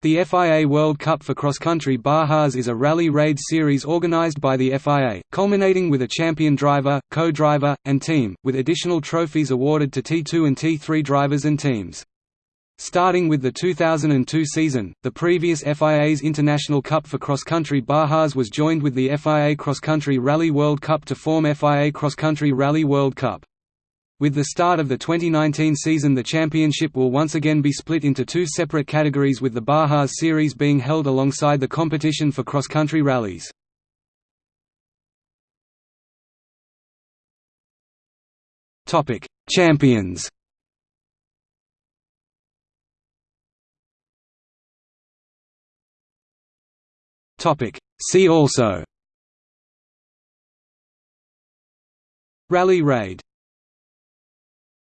The FIA World Cup for Cross Country Bajas is a rally raid series organized by the FIA, culminating with a champion driver, co-driver, and team, with additional trophies awarded to T2 and T3 drivers and teams. Starting with the 2002 season, the previous FIA's International Cup for Cross Country Bajas was joined with the FIA Cross Country Rally World Cup to form FIA Cross Country Rally World Cup. With the start of the 2019 season the championship will once again be split into two separate categories with the Bajas Series being held alongside the competition for cross-country rallies. Champions. See also. Rally Raid